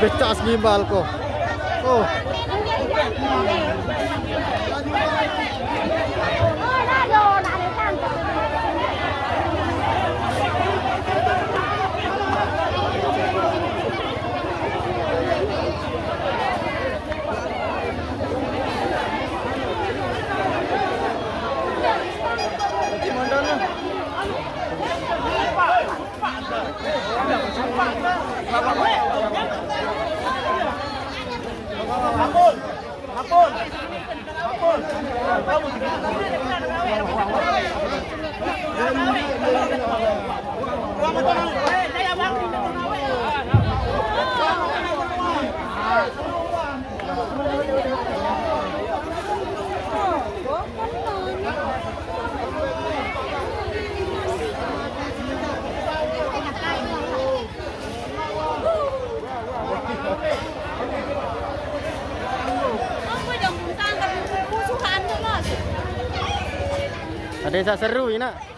बेटा असली बाल को। ओ ko. Oh. Ada yang seru ini nak.